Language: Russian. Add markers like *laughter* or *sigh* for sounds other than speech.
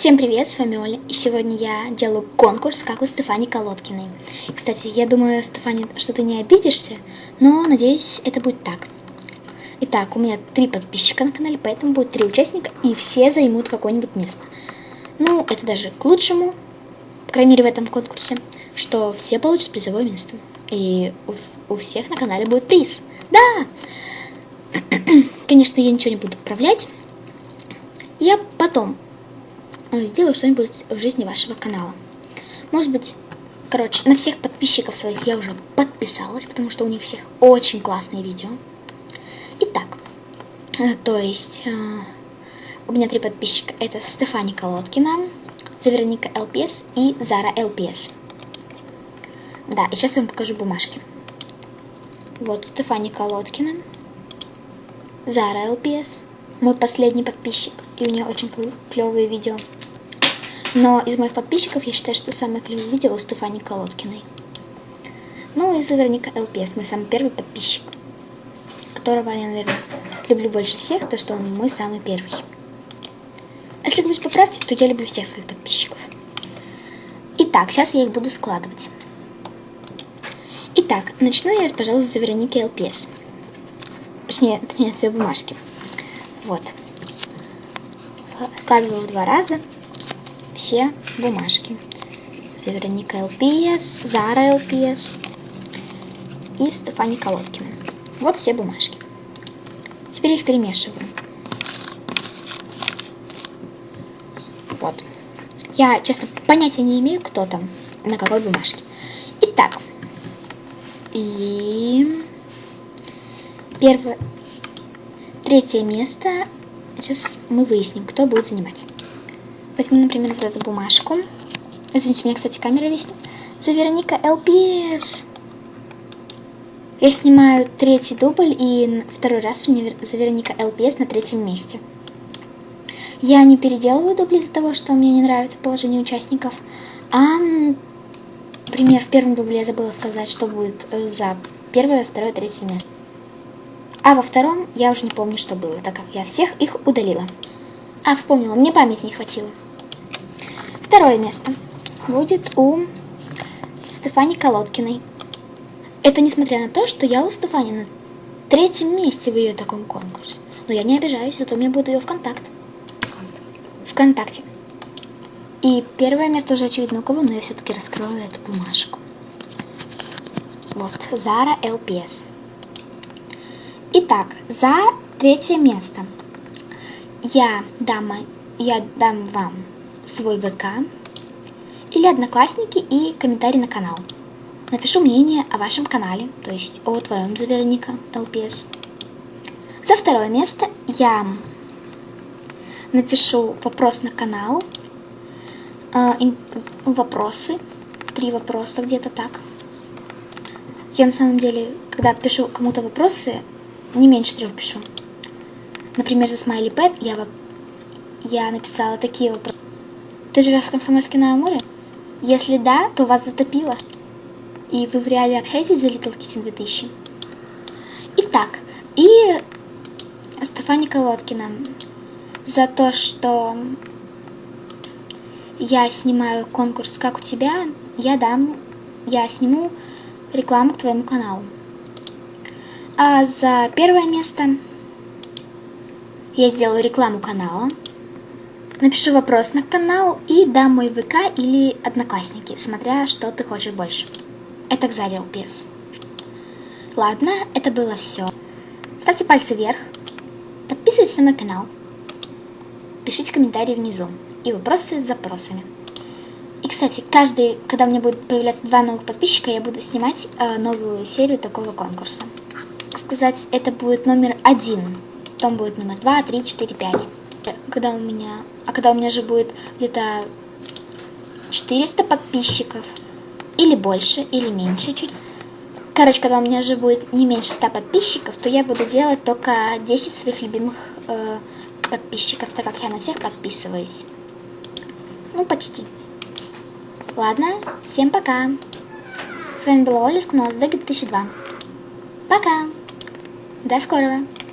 Всем привет, с вами Оля, и сегодня я делаю конкурс, как у Стефани Колодкиной. Кстати, я думаю, Стефани, что ты не обидишься, но надеюсь, это будет так. Итак, у меня три подписчика на канале, поэтому будет три участника, и все займут какое-нибудь место. Ну, это даже к лучшему, по крайней мере в этом конкурсе, что все получат призовое место. И у, у всех на канале будет приз. Да! *clears throat* Конечно, я ничего не буду управлять. Я потом сделаю что-нибудь в жизни вашего канала. Может быть, короче, на всех подписчиков своих я уже подписалась, потому что у них всех очень классные видео. Итак, э, то есть э, у меня три подписчика. Это Стефани Колодкина, Заверника ЛПС и Зара ЛПС. Да, и сейчас я вам покажу бумажки. Вот Стефани Колодкина, Зара ЛПС, мой последний подписчик, и у нее очень клевые видео. Но из моих подписчиков я считаю, что самое клевое видео у Стефани Колодкиной. Ну и Заверника ЛПС, мой самый первый подписчик, которого я, наверное, люблю больше всех, то что он мой самый первый. А если говорить по правде, то я люблю всех своих подписчиков. Итак, сейчас я их буду складывать. Итак, начну я, пожалуй, с Вероники ЛПС. Точнее, точнее, с ее бумажки. Вот. Складываю два раза все бумажки. Вероника ЛПС, Зара ЛПС и Стефани Колодкина. Вот все бумажки. Теперь их перемешиваю. Вот. Я, честно, понятия не имею, кто там, на какой бумажке. Итак. И... Первое... Третье место. Сейчас мы выясним, кто будет занимать. Возьму, например, вот эту бумажку. Извините, у меня, кстати, камера висит. За Вероника ЛПС. Я снимаю третий дубль, и второй раз у меня за Вероника ЛПС на третьем месте. Я не переделываю дубли из-за того, что мне не нравится положение участников, а, например, в первом дубле я забыла сказать, что будет э, за первое, второе, третье место. А во втором я уже не помню, что было, так как я всех их удалила. А, вспомнила, мне памяти не хватило. Второе место будет у Стефани Колодкиной. Это несмотря на то, что я у Стефани на третьем месте в ее таком конкурсе. Но я не обижаюсь, зато мне будет ее ВКонтакт. ВКонтакте. И первое место уже очевидно у кого, но я все-таки раскрою эту бумажку. Вот, Зара ЛПС. Итак, за третье место я дам, я дам вам свой ВК или Одноклассники и комментарий на канал. Напишу мнение о вашем канале, то есть о твоем Заверника ЛПС. За второе место я напишу вопрос на канал, э, вопросы, три вопроса где-то так. Я на самом деле, когда пишу кому-то вопросы, не меньше трех пишу. Например, за Смайли Пэт я, я написала такие вопросы. Ты живешь в Комсомольске на Амуре? Если да, то вас затопило. И вы в реале общаетесь за Little Kitten 2000? Итак, и Стефани Колодкина за то, что я снимаю конкурс «Как у тебя», я дам, я сниму рекламу к твоему каналу. А за первое место я сделаю рекламу канала, Напишу вопрос на канал и дам мой ВК или Одноклассники, смотря что ты хочешь больше. Это Кзарил Пирс. Ладно, это было все. Ставьте пальцы вверх, подписывайтесь на мой канал, пишите комментарии внизу и вопросы с запросами. И, кстати, каждый, когда у меня будет появляться два новых подписчика, я буду снимать э, новую серию такого конкурса. Так сказать, это будет номер один. Потом будет номер два, три, четыре, пять когда у меня... А когда у меня же будет где-то 400 подписчиков, или больше, или меньше чуть. Короче, когда у меня же будет не меньше 100 подписчиков, то я буду делать только 10 своих любимых э, подписчиков, так как я на всех подписываюсь. Ну, почти. Ладно, всем пока. С вами была Оля с канала SDG 2002. Пока. До скорого.